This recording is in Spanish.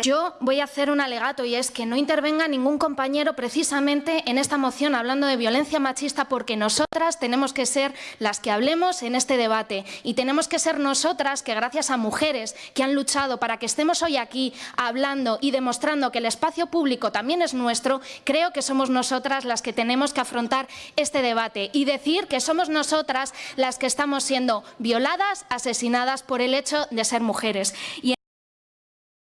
Yo voy a hacer un alegato y es que no intervenga ningún compañero precisamente en esta moción hablando de violencia machista porque nosotras tenemos que ser las que hablemos en este debate y tenemos que ser nosotras que gracias a mujeres que han luchado para que estemos hoy aquí hablando y demostrando que el espacio público también es nuestro, creo que somos nosotras las que tenemos que afrontar este debate y decir que somos nosotras las que estamos siendo violadas, asesinadas por el hecho de ser mujeres. Y